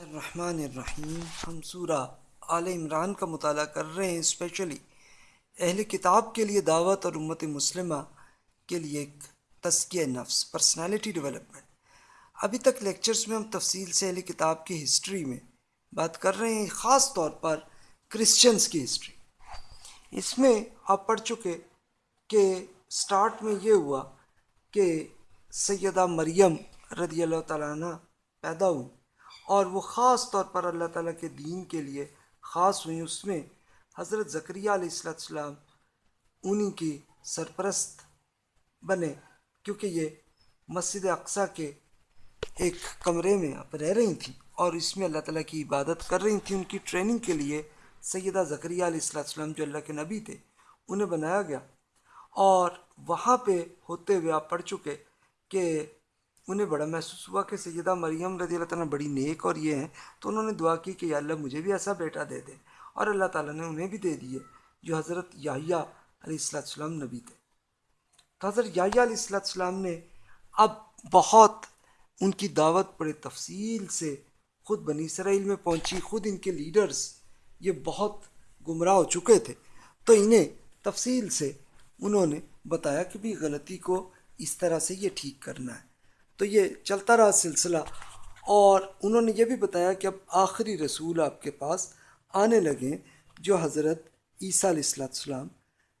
الرحمن الرحیم، ہم سورہ آل عمران کا مطالعہ کر رہے ہیں اسپیشلی اہل کتاب کے لیے دعوت اور امت مسلمہ کے لیے ایک تزکیہ نفس پرسنالٹی ڈیولپمنٹ ابھی تک لیکچرز میں ہم تفصیل سے اہل کتاب کی ہسٹری میں بات کر رہے ہیں، خاص طور پر کرسچنس کی ہسٹری اس میں آپ پڑھ چکے کہ سٹارٹ میں یہ ہوا کہ سیدہ مریم رضی اللہ تعالیٰ عنہ پیدا ہوئی اور وہ خاص طور پر اللہ تعالیٰ کے دین کے لیے خاص ہوئیں اس میں حضرت ذکریہ علیہ السلام انہی کی سرپرست بنے، کیونکہ یہ مسجد اقصیٰ کے ایک کمرے میں اب رہ رہی تھیں اور اس میں اللہ تعالیٰ کی عبادت کر رہی تھیں، ان کی ٹریننگ کے لیے سیدہ ذکریہ علیہ السلام جو اللہ کے نبی تھے، انہیں بنایا گیا۔ اور وہاں پہ ہوتے ہوئے آپ پڑھ چکے کہ انہیں بڑا محسوس ہوا کہ سیدہ مریم رضی اللہ تعالیٰ بڑی نیک اور یہ ہیں، تو انہوں نے دعا کی کہ یا اللہ مجھے بھی ایسا بیٹا دے دے اور اللہ تعالیٰ نے انہیں بھی دے دیے جو حضرت یاہیا علیہ السلام نبی تھے۔ تو حضرت یاہیا علیہ السلام نے اب بہت ان کی دعوت بڑے تفصیل سے خود بنی اسرائیل میں پہنچی، خود ان کے لیڈرز یہ بہت گمراہ ہو چکے تھے۔ تو انہیں تفصیل سے انہوں نے بتایا کہ بھی غلطی کو اس طرح سے یہ ٹھیک کرنا ہے۔ تو یہ چلتا رہا سلسلہ۔ اور انہوں نے یہ بھی بتایا کہ اب آخری رسول آپ کے پاس آنے لگے، جو حضرت عیسیٰ علیہ السلام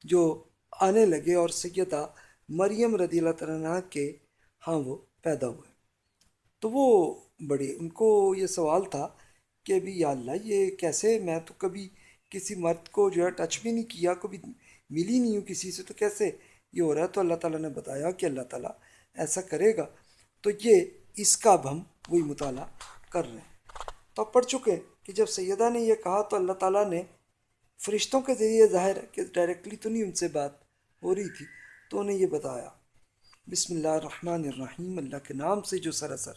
جو آنے لگے اور سیدہ مریم رضی اللہ تعالیٰ کے ہاں وہ پیدا ہوئے۔ تو وہ بڑے، ان کو یہ سوال تھا کہ ابھی یا اللہ، یہ کیسے؟ میں تو کبھی کسی مرد کو جو ہے ٹچ بھی نہیں کیا، کبھی ملی نہیں ہوں کسی سے، تو کیسے یہ ہو رہا ہے؟ تو اللہ تعالیٰ نے بتایا کہ اللہ تعالیٰ ایسا کرے گا۔ تو یہ اس کا اب ہم وہی مطالعہ کر رہے ہیں۔ تو اب پڑھ چکے کہ جب سیدہ نے یہ کہا تو اللہ تعالیٰ نے فرشتوں کے ذریعے ظاہر ہے کہ ڈائریکٹلی تو نہیں ان سے بات ہو رہی تھی، تو انہیں یہ بتایا، بسم اللہ الرحمن الرحیم، اللہ کے نام سے جو سراسر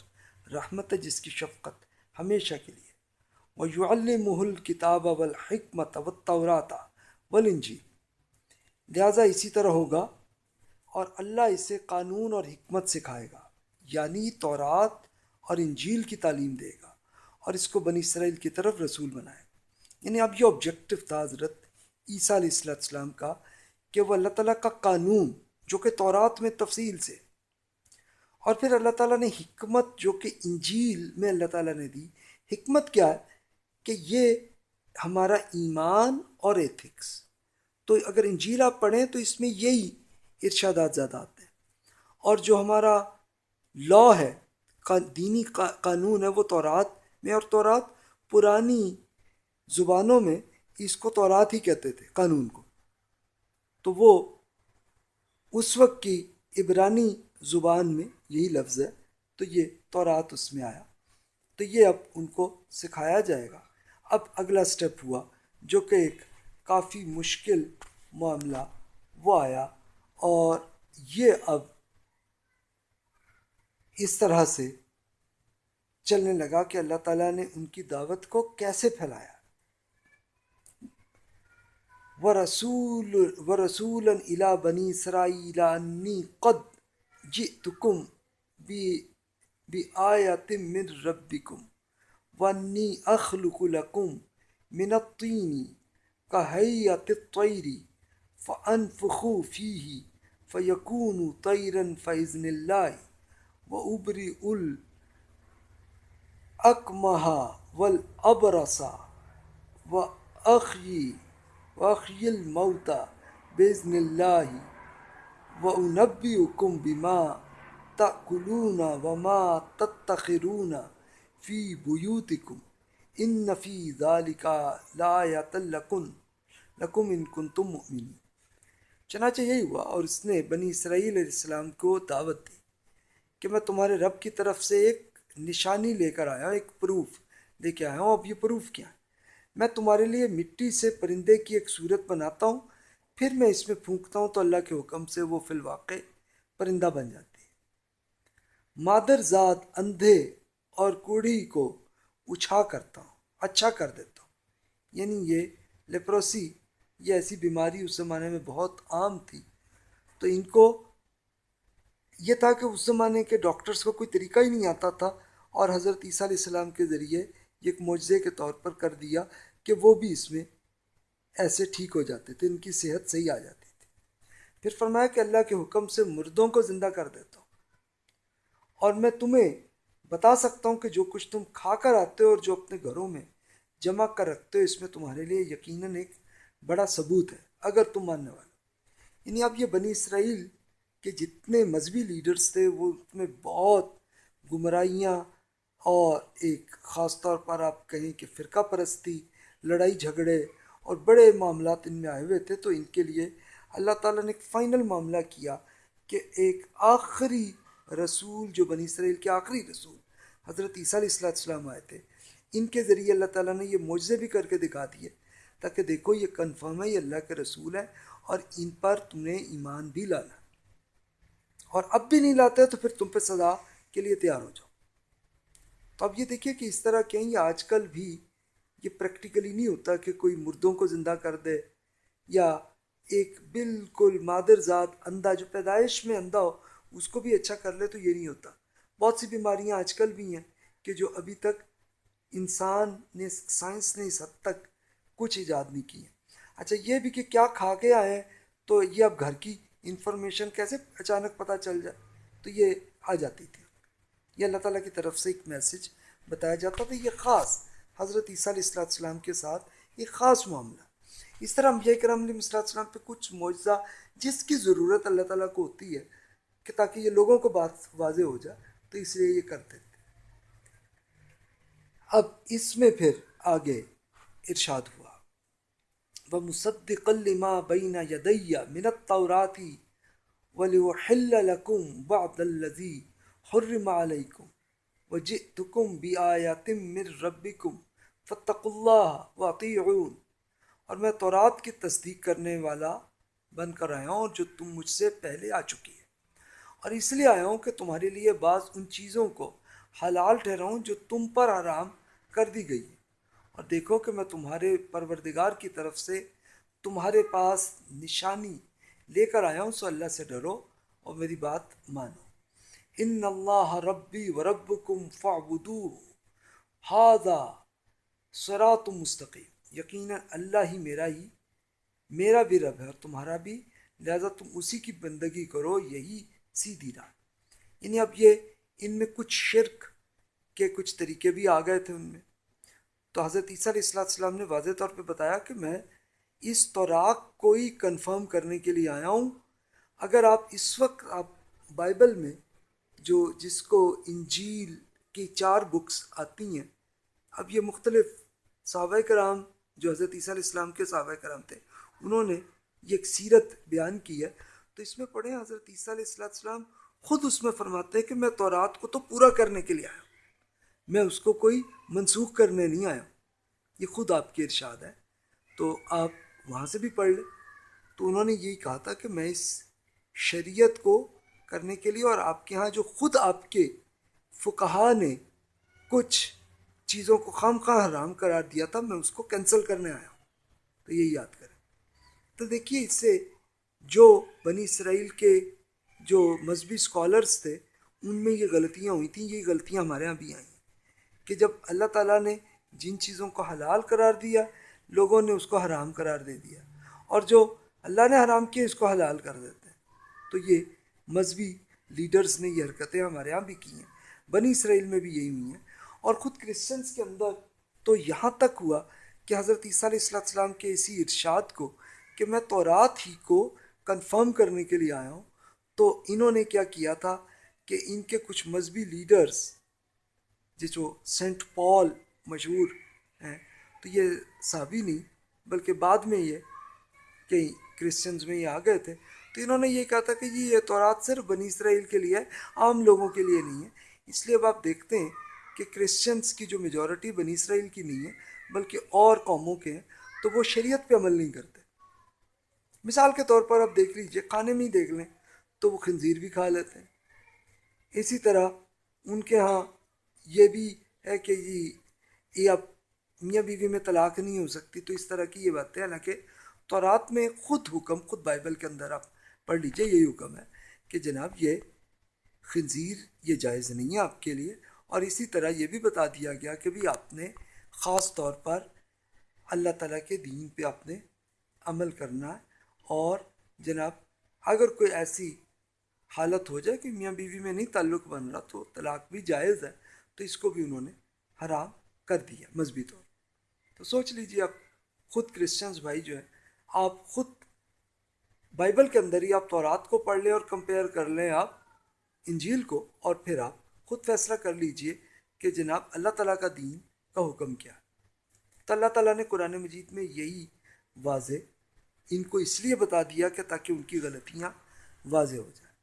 رحمت ہے، جس کی شفقت ہمیشہ کے لیے۔ وہ یو المحل کتاب والحکمت والتوراتا والانجیل لہٰذا اسی طرح ہوگا اور اللہ اسے قانون اور حکمت سکھائے گا۔ یعنی تورات اور انجیل کی تعلیم دے گا اور اس کو بنی اسرائیل کی طرف رسول بنائے گا۔ یعنی اب یہ آبجیکٹو تھا حضرت عیسیٰ علیہ السلام کا کہ وہ اللہ تعالیٰ کا قانون جو کہ تورات میں تفصیل سے اور پھر اللہ تعالیٰ نے حکمت جو کہ انجیل میں اللہ تعالیٰ نے دی۔ حکمت کیا ہے کہ یہ ہمارا ایمان اور ایتھکس تو اگر انجیل آپ پڑھیں تو اس میں یہی ارشادات زیادہ آتے ہیں۔ اور جو ہمارا لا ہے دینی قانون ہے وہ تورات میں، اور تورات پرانی زبانوں میں اس کو تورات ہی کہتے تھے، قانون کو۔ تو وہ اس وقت کی عبرانی زبان میں یہی لفظ ہے، تو یہ تورات اس میں آیا۔ تو یہ اب ان کو سکھایا جائے گا۔ اب اگلا سٹیپ ہوا، جو کہ ایک کافی مشکل معاملہ وہ آیا، اور یہ اب اس طرح سے چلنے لگا کہ اللہ تعالیٰ نے ان کی دعوت کو کیسے پھیلایا۔ و رسول و رسول الا بنی اسرائیل انی قد جئتکم بی بی آیت من ربکم وانی اخلق لکم من الطین کہیت الطیر فانفخو فیہ فیکون طیرا فیزن اللہ و ابری ال ول ابرسا و اخی و اخی الموتا بزن اللہ و انبی کم بما تأکلون و ما تتخرون فی بیوتکم ان فی ذالک لآیت لکن لکم ان کنتم مؤمنین چنانچہ یہی ہوا اور اس نے بنی اسرائیل علیہ السلام کو دعوت دی۔ کہ میں تمہارے رب کی طرف سے ایک نشانی لے کر آیا ہوں ایک پروف لے کے آیا ہوں۔ اب یہ پروف کیا ہے؟ میں تمہارے لیے مٹی سے پرندے کی ایک صورت بناتا ہوں، پھر میں اس میں پھونکتا ہوں تو اللہ کے حکم سے وہ فی الواقع پرندہ بن جاتی ہے۔ مادر ذات اندھے اور کوڑھی کو اچھا کرتا ہوں اچھا کر دیتا ہوں۔ یعنی یہ لیپروسی، یہ ایسی بیماری اس زمانے میں بہت عام تھی۔ تو ان کو یہ تھا کہ اس زمانے کے ڈاکٹرز کو کوئی طریقہ ہی نہیں آتا تھا اور حضرت عیسیٰ علیہ السلام کے ذریعے یہ ایک معجزے کے طور پر کر دیا کہ وہ بھی اس میں ایسے ٹھیک ہو جاتے تھے، ان کی صحت صحیح آ جاتی تھی۔ پھر فرمایا کہ اللہ کے حکم سے مردوں کو زندہ کر دیتا ہوں۔ اور میں تمہیں بتا سکتا ہوں کہ جو کچھ تم کھا کر آتے ہو اور جو اپنے گھروں میں جمع کر رکھتے ہو، اس میں تمہارے لیے یقیناً ایک بڑا ثبوت ہے، اگر تم ماننے والے یعنی اب یہ بنی اسرائیل کے جتنے مذہبی لیڈرز تھے وہ اس میں بہت گمراہیاں اور ایک خاص طور پر آپ کہیں کہ فرقہ پرستی، لڑائی جھگڑے اور بڑے معاملات ان میں آئے ہوئے تھے تو ان کے لیے اللہ تعالیٰ نے ایک فائنل معاملہ کیا کہ ایک آخری رسول جو بنی اسرائیل کے آخری رسول حضرت عیسیٰ علیہ السلام السلام آئے تھے، ان کے ذریعے اللہ تعالیٰ نے یہ معجزے بھی کر کے دکھا دیے تاکہ دیکھو یہ کنفرم ہے یہ اللہ کے رسول ہے اور ان پر تمہیں ایمان بھی لانا۔ اور اب بھی نہیں لاتے تو پھر تم پہ سزا کے لیے تیار ہو جاؤ۔ تو اب یہ دیکھیے کہ اس طرح کہیں آج کل بھی یہ پریکٹیکلی نہیں ہوتا کہ کوئی مردوں کو زندہ کر دے یا ایک بالکل مادر ذات اندھا جو پیدائش میں اندھا ہو، اس کو بھی اچھا کر لے تو یہ نہیں ہوتا۔ بہت سی بیماریاں آج کل بھی ہیں کہ جو ابھی تک انسان نے، سائنس نے اس حد تک کچھ ایجاد نہیں کی ہے اچھا یہ بھی کہ کیا کھا کے آئے تو یہ اب گھر کی انفارمیشن کیسے اچانک پتہ چل جائے، تو یہ آ جاتی تھی۔ یہ اللہ تعالیٰ کی طرف سے ایک میسج بتایا جاتا تھا۔ یہ خاص حضرت عیسیٰ علیہ السلام السلام کے ساتھ ایک خاص معاملہ۔ اس طرح یہ کرم علیہ السلام السلام پہ کچھ معجزہ جس کی ضرورت اللہ تعالیٰ کو ہوتی ہے کہ تاکہ یہ لوگوں کو بات واضح ہو جائے، تو اس لیے یہ کرتے تھے۔ اب اس میں پھر آگے ارشاد ہوا۔ وہ مصدق لما بین یدیہ من التورات ولوحل لکم بعد الذی حرم علیکم وجئتکم بآیات من ربکم فاتقوا اللہ واطیعون اور میں تورات کی تصدیق کرنے والا بن کر آیا ہوں جو تم مجھ سے پہلے آ چکی ہے۔ اور اس لیے آیا ہوں کہ تمہارے لیے بعض ان چیزوں کو حلال ٹھہراؤں جو تم پر آرام کر دی گئی اور دیکھو کہ میں تمہارے پروردگار کی طرف سے تمہارے پاس نشانی لے کر آیا ہوں، سو اللہ سے ڈرو اور میری بات مانو۔ ان اللہ ربی و رب کم فابدو ہاضا سرات مستقیم۔ یقیناً اللہ ہی میرا ہی، میرا بھی رب ہے اور تمہارا بھی۔ لہذا تم اسی کی بندگی کرو، یہی سیدھی راہ یعنی اب یہ ان میں کچھ شرک کے کچھ طریقے بھی آ گئے تھے ان میں۔ تو حضرت عیسیٰ علیہ السلام السلام نے واضح طور پہ بتایا کہ میں اس توراق کو ہی کنفرم کرنے کے لیے آیا ہوں۔ اگر آپ اس وقت آپ بائبل میں جو جس کو انجیل کی چار بکس آتی ہیں، اب یہ مختلف صحابہ کرام جو حضرت عیسیٰ علیہ السلام کے صحابہ کرام تھے، انہوں نے یہ ایک سیرت بیان کی ہے۔ تو اس میں پڑھیں، حضرت عیسیٰ علیہ السلّہ السلام خود اس میں فرماتے ہیں کہ میں تورات کو تو پورا کرنے کے لیے آیا ہوں۔ میں اس کو کوئی منسوخ کرنے نہیں آیا۔ یہ خود آپ کے ارشاد ہے تو آپ وہاں سے بھی پڑھ لیں۔ تو انہوں نے یہی کہا تھا کہ میں اس شریعت کو کرنے کے لیے اور آپ کے ہاں جو خود آپ کے فقہا نے کچھ چیزوں کو خام خواہ حرام قرار دیا تھا، میں اس کو کینسل کرنے آیا ہوں۔ تو یہی یاد کریں۔ تو دیکھیے، اس سے جو بنی اسرائیل کے جو مذہبی اسکالرس تھے، ان میں یہ غلطیاں ہوئی تھیں۔ یہ غلطیاں ہمارے یہاں بھی آئیں۔ کہ جب اللہ تعالیٰ نے جن چیزوں کو حلال قرار دیا، لوگوں نے اس کو حرام قرار دے دیا۔ اور جو اللہ نے حرام کیا اس کو حلال کر دیتے ہیں۔ تو یہ مذہبی لیڈرز نے یہ حرکتیں ہمارے یہاں بھی کی ہیں۔ بنی اسرائیل میں بھی یہی ہوئی ہیں۔ اور خود کرسچنس کے اندر تو یہاں تک ہوا کہ حضرت عیسیٰ علیہ السلام کے اسی ارشاد کو کہ میں تورات ہی کو کنفرم کرنے کے لیے آیا ہوں۔ تو انہوں نے کیا کیا تھا کہ ان کے کچھ مذہبی لیڈرز جو سینٹ پال مشہور ہیں، تو یہ صحابی نہیں، بلکہ بعد میں یہ کئی کرسچنز میں یہ آ گئے تھے۔ تو انہوں نے یہ کہا تھا کہ یہ تورات صرف بنی اسرائیل کے لیے ہے، عام لوگوں کے لیے نہیں ہے۔ اس لیے اب آپ دیکھتے ہیں کہ کرسچنس کی جو میجورٹی بنی اسرائیل کی نہیں ہے، بلکہ اور قوموں کے ہیں، تو وہ شریعت پہ عمل نہیں کرتے۔ مثال کے طور پر آپ دیکھ لیجیے، کھانے میں ہی دیکھ لیں، تو وہ خنزیر بھی کھا لیتے ہیں۔ اسی طرح ان کے ہاں یہ بھی ہے کہ جی یہ اب میاں بیوی میں طلاق نہیں ہو سکتی، تو اس طرح کی یہ بات ہے حالانکہ تورات میں خود حکم، خود بائبل کے اندر آپ پڑھ لیجیے، یہی حکم ہے کہ جناب یہ خنزیر، یہ جائز نہیں ہے آپ کے لیے۔ اور اسی طرح یہ بھی بتا دیا گیا کہ بھی آپ نے خاص طور پر اللہ تعالیٰ کے دین پہ اپنے عمل کرنا ہے۔ اور جناب اگر کوئی ایسی حالت ہو جائے کہ میاں بیوی میں نہیں تعلق بن رہا تو طلاق بھی جائز ہے۔ تو اس کو بھی انہوں نے حرام کر دیا، مذہبی طور تو سوچ لیجیے آپ خود کرسچنس بھائی جو ہے آپ خود بائبل کے اندر ہی آپ تورات کو پڑھ لیں اور کمپیئر کر لیں آپ انجیل کو اور پھر آپ خود فیصلہ کر لیجیے کہ جناب اللہ تعالیٰ کا دین کا حکم کیا۔ تو اللہ تعالیٰ نے قرآن مجید میں یہی واضح ان کو اس لیے بتا دیا کہ تاکہ ان کی غلطیاں واضح ہو جائیں۔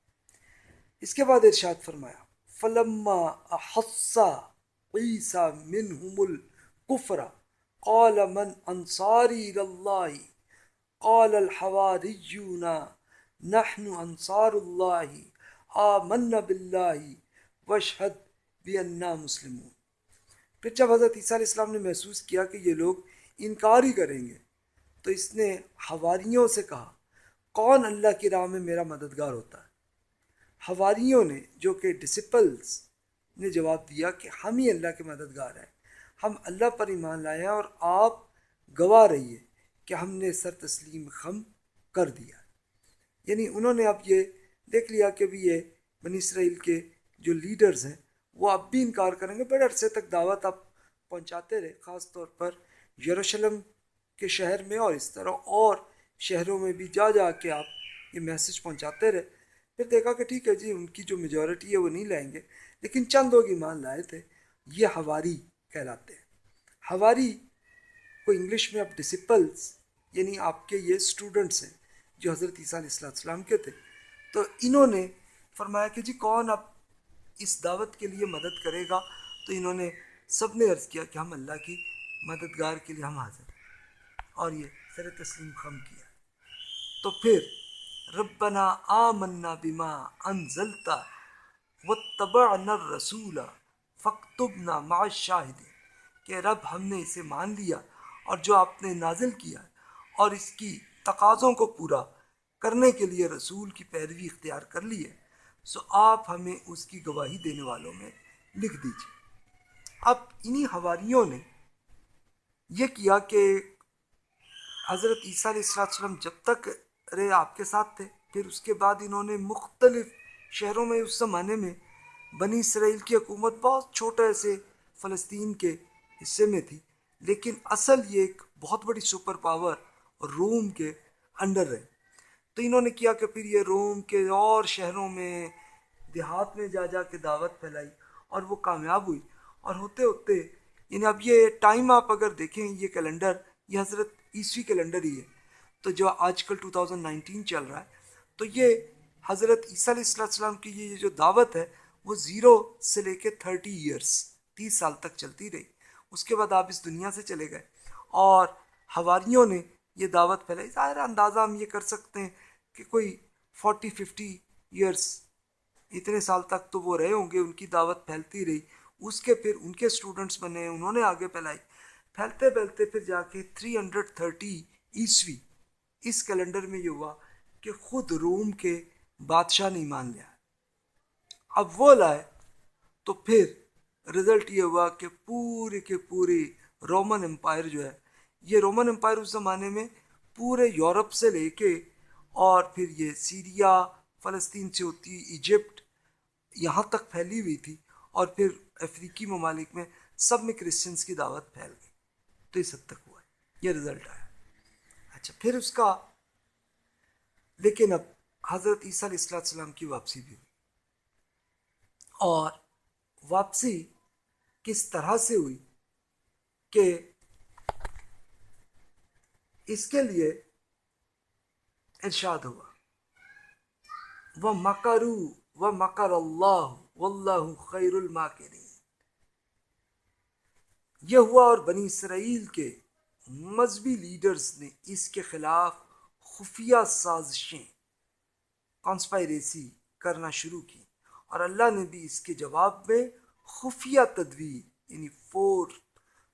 اس کے بعد ارشاد فرمایا فلما احسا عیسا منہم الکفر، قال من انصاری اللہ؟ قال الحواریون، نحن انصار اللہ آمن باللہ وشہد بنا مسلمون۔ پھر جب حضرت عیسیٰ علیہ السلام نے محسوس کیا کہ یہ لوگ انکار ہی کریں گے، تو اس نے حواریوں سے کہا، کون اللہ کی راہ میں میرا مددگار ہوتا ہے؟ حواریوں نے جو کہ ڈسپلس نے جواب دیا کہ ہم ہی اللہ کے مددگار ہیں۔ ہم اللہ پر ایمان لائے ہیں اور آپ گواہ رہیے کہ ہم نے سر تسلیم خم کر دیا۔ یعنی انہوں نے اب یہ دیکھ لیا کہ بھی یہ بنی اسرائیل کے جو لیڈرز ہیں وہ اب بھی انکار کریں گے۔ بڑے عرصے تک دعوت آپ پہنچاتے رہے، خاص طور پر یروشلم کے شہر میں اور اس طرح اور شہروں میں بھی جا جا کے آپ یہ میسج پہنچاتے رہے۔ پھر دیکھا کہ ٹھیک ہے جی ان کی جو میجورٹی ہے وہ نہیں لائیں گے۔ لیکن چند لوگ ایمان لائے تھے۔ یہ ہواری کہلاتے ہیں۔ ہواری کو انگلش میں اب ڈسپلس یعنی آپ کے یہ اسٹوڈنٹس ہیں جو حضرت عیسیٰ علیہ السلام کے تھے۔ تو انہوں نے فرمایا کہ جی کون اب اس دعوت کے لیے مدد کرے گا؟ تو انہوں نے سب نے عرض کیا کہ ہم اللہ کی مددگار کے لیے ہم حاضر اور یہ سر تسلیم خم کیا۔ تو پھر ربنا آمنا بما انزلتا واتبعنا الرسول فاکتبنا مع الشاہدین کہ رب ہم نے اسے مان لیا اور جو آپ نے نازل کیا اور اس کی تقاضوں کو پورا کرنے کے لیے رسول کی پیروی اختیار کر لی ہے، سو آپ ہمیں اس کی گواہی دینے والوں میں لکھ دیجیے اب انہی حواریوں نے یہ کیا کہ حضرت عیسیٰ علیہ السلام جب تک رہے آپ کے ساتھ تھے۔ پھر اس کے بعد انہوں نے مختلف شہروں میں، اس زمانے میں بنی اسرائیل کی حکومت بہت چھوٹے سے فلسطین کے حصے میں تھی۔ لیکن اصل یہ ایک بہت بڑی سپر پاور روم کے انڈر رہے تو انہوں نے کیا کہ پھر یہ روم کے اور شہروں میں، دیہات میں جا جا کے دعوت پھیلائی اور وہ کامیاب ہوئی۔ اور ہوتے ہوتے یعنی اب یہ ٹائم آپ اگر دیکھیں، یہ کیلنڈر، یہ حضرت عیسوی کیلنڈر ہی ہے۔ تو جو آج کل 2019 چل رہا ہے، تو یہ حضرت عیسیٰ علیہ السلام کی یہ جو دعوت ہے، وہ زیرو سے لے کے تھرٹی ایئرس تیس سال تک چلتی رہی۔ اس کے بعد آپ اس دنیا سے چلے گئے۔ اور ہواریوں نے یہ دعوت پھیلائی۔ ظاہر اندازہ ہم یہ کر سکتے ہیں کہ کوئی فورٹی، ففٹی ایئرس اتنے سال تک تو وہ رہے ہوں گے، ان کی دعوت پھیلتی رہی۔ اس کے پھر ان کے اسٹوڈنٹس بنے، انہوں نے آگے پھیلائی۔ پھیلتے پھیلتے پھر جا کے تھری ہنڈریڈ تھرٹی عیسوی اس کیلنڈر میں یہ ہوا کہ خود روم کے بادشاہ نے مان لیا۔ اب وہ لائے تو پھر رزلٹ یہ ہوا کہ پورے کے پورے رومن امپائر جو ہے، یہ رومن امپائر اس زمانے میں پورے یورپ سے لے کے اور پھر یہ سیریا، فلسطین سے ہوتی، ایجپٹ یہاں تک پھیلی ہوئی تھی اور پھر افریقی ممالک میں سب میں کرسچنس کی دعوت پھیل گئی۔ تو اس حد تک ہوا۔ ہے یہ رزلٹ آیا۔ اچھا پھر اس کا، لیکن اب حضرت عیسیٰ علیہ السلام کی واپسی بھی ہوئی۔ اور واپسی کس طرح سے ہوئی کہ اس کے لیے ارشاد ہوا؟ وہ مکرو و مکر اللہ واللہ خیر الماکرین یہ ہوا اور بنی اسرائیل کے مذہبی لیڈرز نے اس کے خلاف خفیہ سازشیں کانسپائریسی کرنا شروع کی اور اللہ نے بھی اس کے جواب میں خفیہ تدبیر یعنی فور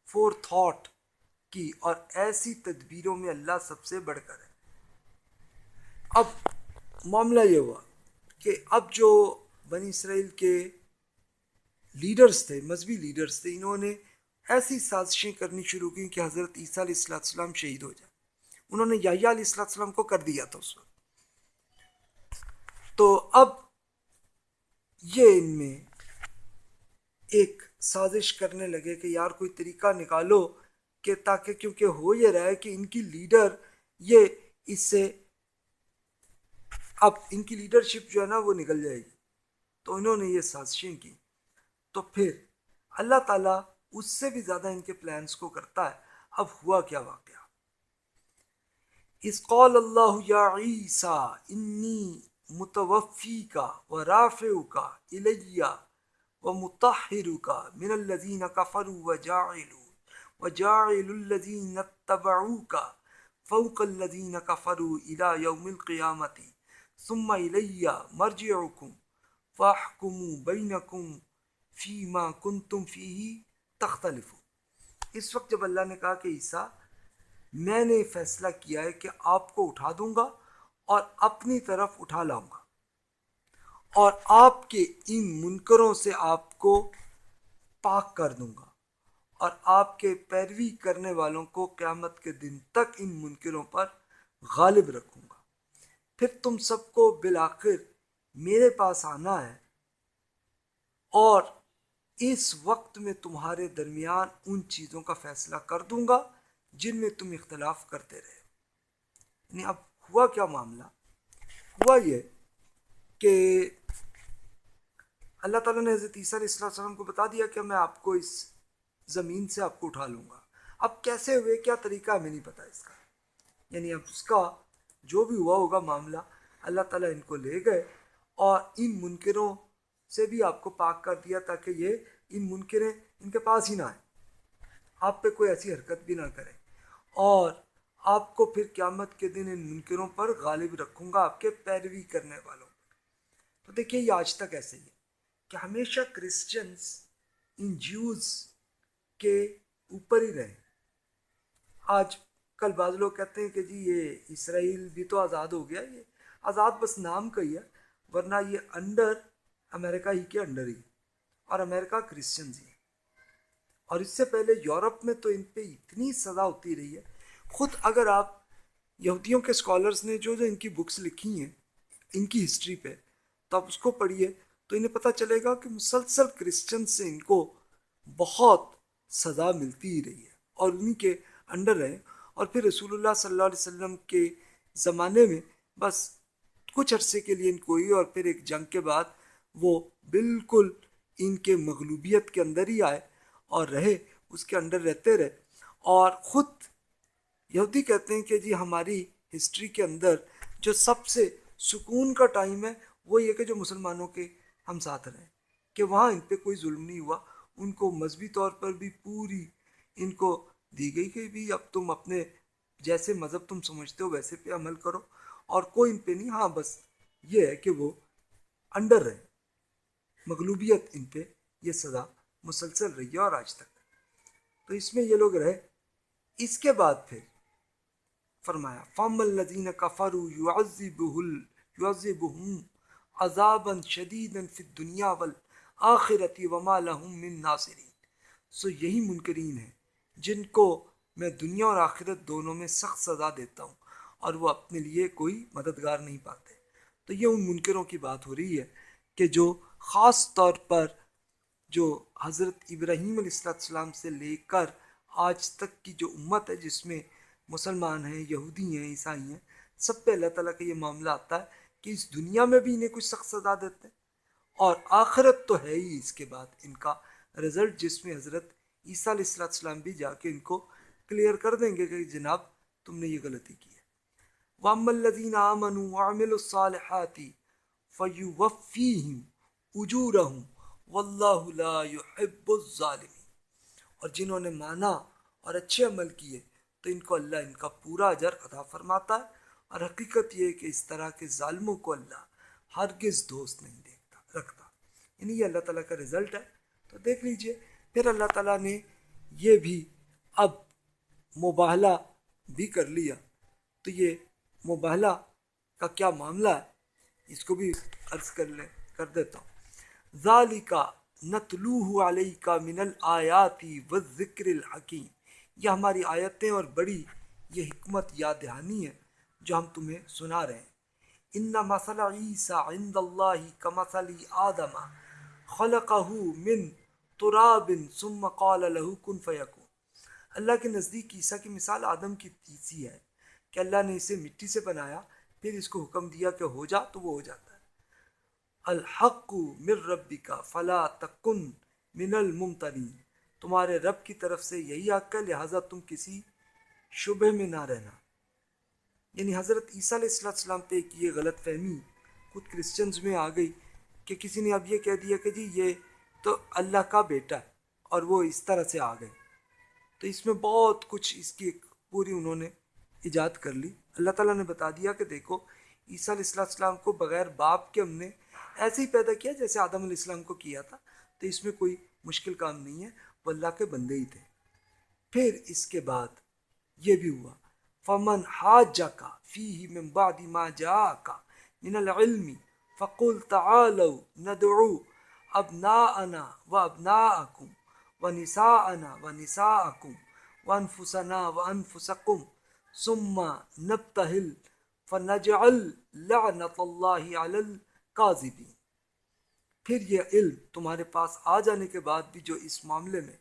فور تھاٹ کی اور ایسی تدبیروں میں اللہ سب سے بڑھ کر ہے۔ اب معاملہ یہ ہوا کہ اب جو بنی اسرائیل کے لیڈرز تھے، مذہبی لیڈرز تھے، انہوں نے ایسی سازشیں کرنی شروع کی کہ حضرت عیسیٰ علیہ السلام السلام شہید ہو جائے انہوں نے یحییٰ علیہ السلام السلام کو کر دیا تھا اس وقت۔ تو اب یہ ان میں ایک سازش کرنے لگے کہ یار کوئی طریقہ نکالو کہ تاکہ کیونکہ ہو یہ رہا ہے کہ ان کی لیڈر یہ اس سے اب ان کی لیڈرشپ جو ہے نا وہ نکل جائے گی۔ تو انہوں نے یہ سازشیں کی تو پھر اللہ تعالیٰ اس سے بھی زیادہ ان کے پلانس کو کرتا ہے۔ اب ہوا کیا واقعہ؟ اس قول اللہ یا عیسیٰ، انی متوفی کا و رافع کا الیہ و متحر کا من الذین کفروا و جاعلو، و جاعل الذین اتبعو کا فوق الذین کفروا الى یوم القیامتی، ثم الیہ مرجعکم فاحکموا بینکم فیما کنتم فیہی تختلفو اس وقت جب اللہ نے کہا کہ عیسیٰ، میں نے فیصلہ کیا ہے کہ آپ کو اٹھا دوں گا اور اپنی طرف اٹھا لاؤں گا۔ اور آپ کے ان منکروں سے آپ کو پاک کر دوں گا۔ اور آپ کے پیروی کرنے والوں کو قیامت کے دن تک ان منکروں پر غالب رکھوں گا۔ پھر تم سب کو بالآخر میرے پاس آنا ہے اور اس وقت میں تمہارے درمیان ان چیزوں کا فیصلہ کر دوں گا جن میں تم اختلاف کرتے رہے۔ یعنی اب ہوا کیا معاملہ؟ ہوا یہ کہ اللہ تعالیٰ نے حضرت عیسیٰ علیہ السلام کو بتا دیا کہ میں آپ کو اس زمین سے آپ کو اٹھا لوں گا۔ اب کیسے ہوئے؟ کیا طریقہ ہمیں نہیں پتا اس کا۔ یعنی اب اس کا جو بھی ہوا ہوگا معاملہ، اللہ تعالیٰ ان کو لے گئے اور ان منکروں سے بھی آپ کو پاک کر دیا تاکہ یہ ان منکریں ان کے پاس ہی نہ آئیں۔ آپ پہ کوئی ایسی حرکت بھی نہ کریں۔ اور آپ کو پھر قیامت کے دن ان منکروں پر غالب رکھوں گا آپ کے پیروی کرنے والوں تو دیکھیے، یہ آج تک ایسے ہی ہے کہ ہمیشہ کرسچنس ان جیوز کے اوپر ہی رہے آج کل بعض لوگ کہتے ہیں کہ جی یہ اسرائیل بھی تو آزاد ہو گیا، یہ آزاد بس نام کا ہی ہے، ورنہ یہ انڈر امریکہ ہی کے انڈر ہی اور امریکہ کرسچنز ہی اور اس سے پہلے یورپ میں تو ان پہ اتنی سزا ہوتی رہی ہے۔ خود اگر آپ یہودیوں کے اسکالرس نے جو جو ان کی بکس لکھی ہیں، ان کی ہسٹری پہ، تو آپ اس کو پڑھیے تو انہیں پتہ چلے گا کہ مسلسل کرسچن سے ان کو بہت سزا ملتی ہی رہی ہے۔ اور انہیں کے انڈر رہے اور پھر رسول اللہ صلی اللہ علیہ وسلم کے زمانے میں بس کچھ عرصے کے لیے ان کو ہی اور پھر ایک جنگ کے بعد وہ بالکل ان کے مغلوبیت کے اندر ہی آئے اور رہے، اس کے انڈر رہتے رہے۔ اور خود یہودی کہتے ہیں کہ جی ہماری ہسٹری کے اندر جو سب سے سکون کا ٹائم ہے، وہ یہ کہ جو مسلمانوں کے ہم ساتھ رہیں کہ وہاں ان پہ کوئی ظلم نہیں ہوا۔ ان کو مذہبی طور پر بھی پوری ان کو دی گئی کہ بھی اب تم اپنے جیسے مذہب تم سمجھتے ہو، ویسے پہ عمل کرو۔ اور کوئی ان پہ نہیں ہاں بس یہ ہے کہ وہ انڈر رہے۔ مغلوبیت ان پہ یہ سزا مسلسل رہی ہے اور آج تک۔ تو اس میں یہ لوگ رہے۔ اس کے بعد پھر فرمایا فام الدین کفرو یعذبہم عذابا شدیدا فی الدنیا والآخرتی وما لهم من ناصرین سو یہی منکرین ہیں جن کو میں دنیا اور آخرت دونوں میں سخت سزا دیتا ہوں اور وہ اپنے لیے کوئی مددگار نہیں پاتے۔ تو یہ ان منکروں کی بات ہو رہی ہے۔ کہ جو خاص طور پر جو حضرت ابراہیم علیہ السلام سے لے کر آج تک کی جو امت ہے، جس میں مسلمان ہیں، یہودی ہیں، عیسائی ہیں، سب پہ اللہ تعالیٰ کا یہ معاملہ آتا ہے کہ اس دنیا میں بھی انہیں کچھ سخت سزا دیتے ہیں۔ اور آخرت تو ہے ہی اس کے بعد ان کا رزلٹ جس میں حضرت عیسیٰ علیہ السلام السلام بھی جا کے ان کو کلیئر کر دیں گے کہ جناب تم نے یہ غلطی کی ہے۔ وَأَمَّا الَّذِينَ آمَنُوا وَعَمِلُوا الصَّالِحَاتِ فَيُوَفِّيهِمْ اجورہم واللہ لا يحب الظالمین اور جنہوں نے مانا اور اچھے عمل کیے، تو ان کو اللہ، ان کا پورا اجر عطا فرماتا ہے۔ اور حقیقت یہ ہے کہ اس طرح کے ظالموں کو اللہ ہرگز دوست نہیں دیکھتا، رکھتا۔ یعنی یہ اللہ تعالیٰ کا رزلٹ ہے۔ تو دیکھ لیجیے، پھر اللہ تعالیٰ نے یہ بھی اب مباہلہ بھی کر لیا۔ تو یہ مباہلہ کا کیا معاملہ ہے؟ اس کو بھی عرض کر لیں، کر دیتا ہوں۔ ذالکا نتلوہ علیہ کا من الآیاتی و ذکر الحکیم۔ یہ ہماری آیتیں اور بڑی یہ حکمت یا دہانی ہے جو ہم تمہیں سنا رہے ہیں۔ ان مسل عیسیٰ عند اللہ کا مسل آدم خلقہ من تراب ثم قال له کن فیکون۔ اللہ کے نزدیک عیسیٰ کی مثال آدم کی تیسی ہے کہ اللہ نے اسے مٹی سے بنایا پھر اس کو حکم دیا کہ ہو جا تو وہ ہو جاتا ہے۔ الحق من ربی کا فلا تکن من الممترین۔ تمہارے رب کی طرف سے یہی حق ہے، لہٰذا تم کسی شبہ میں نہ رہنا۔ یعنی حضرت عیسیٰ علیہ السلام پہ ایک یہ غلط فہمی خود کرسچنز میں آ گئی کہ کسی نے اب یہ کہہ دیا کہ جی یہ تو اللہ کا بیٹا ہے اور وہ اس طرح سے آ گئے۔ تو اس میں بہت کچھ اس کی ایک پوری انہوں نے ایجاد کر لی۔ اللہ تعالیٰ نے بتا دیا کہ دیکھو، عیسیٰ علیہ السلام کو بغیر باپ کے ہم نے ایسے ہی پیدا کیا جیسے آدم علیہ السلام کو کیا تھا۔ تو اس میں کوئی مشکل کام نہیں ہے، وہ اللہ کے بندے ہی تھے۔ پھر اس کے بعد یہ بھی ہوا، فمن حاجہ کا فی من بعد ما جا کا من العلم فقل تعالوا ندعو ابناءنا و ابناءکم و نساءنا و نساءکم و انفسنا و انفسکم ثم نبتہل فنجعل لعنت اللہ علی القاذبین پھر یہ علم تمہارے پاس آ جانے کے بعد بھی جو اس معاملے میں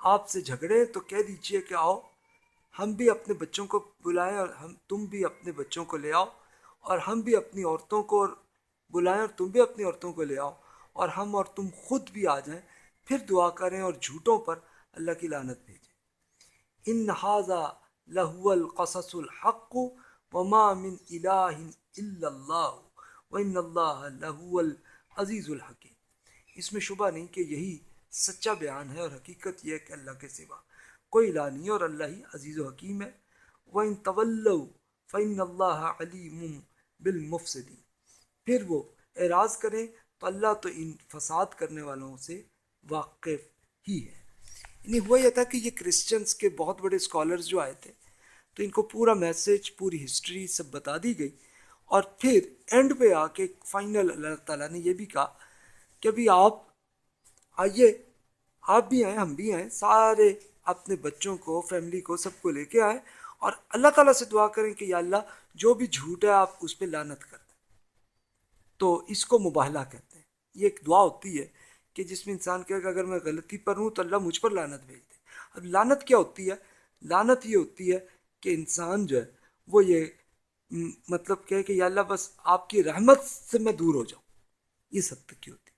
آپ سے جھگڑے تو کہہ دیجیے کہ آؤ، ہم بھی اپنے بچوں کو بلائیں اور ہم، تم بھی اپنے بچوں کو لے آؤ، اور ہم بھی اپنی عورتوں کو بلائیں اور تم بھی اپنی عورتوں کو لے آؤ، اور ہم اور تم خود بھی آ جائیں۔ پھر دعا کریں اور جھوٹوں پر اللہ کی لانت بھیجیں۔ ان حاضہ لہو القصص الحق وما من الہ الا اللہ و ان اللہ لہو العزیز الحکیم اس میں شبہ نہیں کہ یہی سچا بیان ہے اور حقیقت یہ ہے کہ اللہ کے سوا کوئی الہ نہیں اور اللہ ہی عزیز و حکیم ہے۔ وَإِن تَوَلَّوْا فَإِنَّ اللَّهَ عَلِيمٌ بِالْمُفْسِدِينَ۔ پھر وہ اعراض کریں تو اللہ تو ان فساد کرنے والوں سے واقف ہی ہے۔ یعنی ہوا یہ تھا کہ یہ کرسچنس کے بہت بڑے اسکالرز جو آئے تھے، تو ان کو پورا میسج پوری ہسٹری سب بتا دی گئی۔ اور پھر اینڈ پہ آ کے فائنل اللہ تعالیٰ نے یہ بھی کہا کہ ابھی آپ آئیے، آپ بھی آئیں، ہم بھی آئیں، سارے اپنے بچوں کو فیملی کو، سب کو لے کے آئیں۔ اور اللہ تعالیٰ سے دعا کریں کہ یا اللہ جو بھی جھوٹ ہے، آپ اس پہ لانت کر دیں تو اس کو مباہلہ کہتے ہیں۔ یہ ایک دعا ہوتی ہے۔ کہ جس میں انسان کہے کہ اگر میں غلطی پر ہوں تو اللہ مجھ پر لانت بھیج دے۔ اب لانت کیا ہوتی ہے؟ لانت یہ ہوتی ہے کہ انسان جو ہے، وہ یہ مطلب کہے کہ یا اللہ، بس آپ کی رحمت سے میں دور ہو جاؤں۔ یہ سب تک کی ہوتی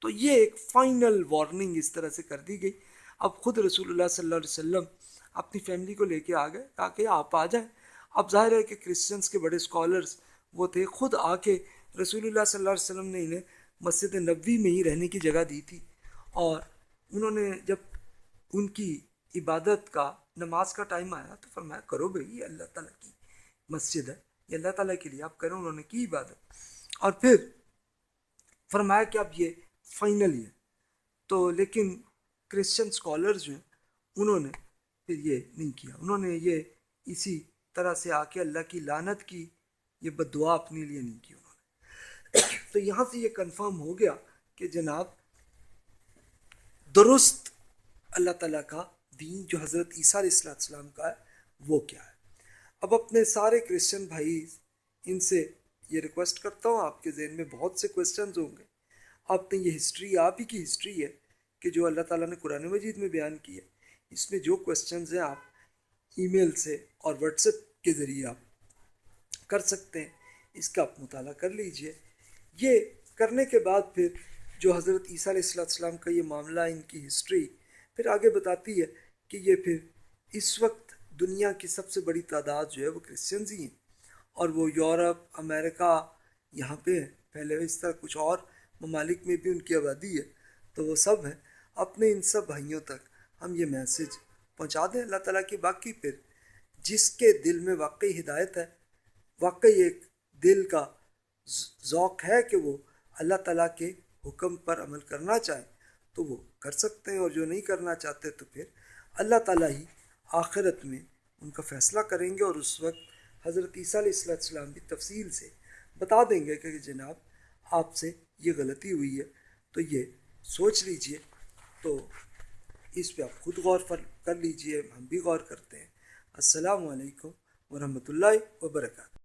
تو یہ ایک فائنل وارننگ اس طرح سے کر دی گئی۔ اب خود رسول اللہ صلی اللہ علیہ وسلم اپنی فیملی کو لے کے آ گئے تاکہ آپ آ جائیں۔ اب ظاہر ہے کہ کرسچنس کے بڑے اسکالرس وہ تھے، خود آ کے رسول اللہ صلی اللہ علیہ وسلم نے انہیں مسجد نبوی میں ہی رہنے کی جگہ دی تھی اور انہوں نے جب ان کی عبادت کا نماز کا ٹائم آیا تو فرمایا کرو بھائی یہ اللہ تعالیٰ کی مسجد ہے، یہ اللہ تعالیٰ کے لیے آپ کریں انہوں نے کی عبادت۔ اور پھر فرمایا کہ اب یہ فائنل ہے تو لیکن کرسچن اسکالرز جو ہیں، انہوں نے پھر یہ نہیں کیا۔ انہوں نے یہ اسی طرح سے آ کے اللہ کی لانت کی، یہ بد دعا اپنے لیے نہیں کی۔ انہوں نے تو یہاں سے یہ کنفرم ہو گیا کہ جناب، درست اللہ تعالیٰ کا دین جو حضرت عیسیٰ علیہ السلام کا ہے، وہ کیا ہے؟ اب اپنے سارے کرسچن بھائی ان سے یہ ریکویسٹ کرتا ہوں، آپ کے ذہن میں بہت سے کوشچنز ہوں گے۔ آپ نے یہ ہسٹری آپ ہی کی ہسٹری ہے کہ جو اللہ تعالیٰ نے قرآن مجید میں بیان کی ہے۔ اس میں جو کوشچنز ہیں، آپ ای میل سے اور واٹس ایپ کے ذریعے آپ کر سکتے ہیں۔ اس کا آپ مطالعہ کر لیجیے۔ یہ کرنے کے بعد پھر جو حضرت عیسیٰ علیہ السلام کا یہ معاملہ ان کی ہسٹری پھر آگے بتاتی ہے کہ یہ پھر اس وقت دنیا کی سب سے بڑی تعداد جو ہے وہ کرسچنز ہی ہیں اور وہ یورپ، امریکہ یہاں پہ ہیں۔ پہلے اس طرح کچھ اور ممالک میں بھی ان کی آبادی ہے۔ تو وہ سب ہیں۔ اپنے ان سب بھائیوں تک ہم یہ میسج پہنچا دیں۔ اللہ تعالیٰ کی باقی پھر جس کے دل میں واقعی ہدایت ہے، واقعی ایک دل کا ذوق ہے کہ وہ اللہ تعالیٰ کے حکم پر عمل کرنا چاہیں تو وہ کر سکتے ہیں اور جو نہیں کرنا چاہتے تو پھر اللہ تعالیٰ ہی آخرت میں ان کا فیصلہ کریں گے اور اس وقت حضرت عیسیٰ علیہ السلام بھی تفصیل سے بتا دیں گے کہ جناب آپ سے یہ غلطی ہوئی ہے، تو یہ سوچ لیجیے۔ تو اس پہ آپ خود غور کر لیجیے، ہم بھی غور کرتے ہیں۔ السلام علیکم ورحمۃ اللہ وبرکاتہ۔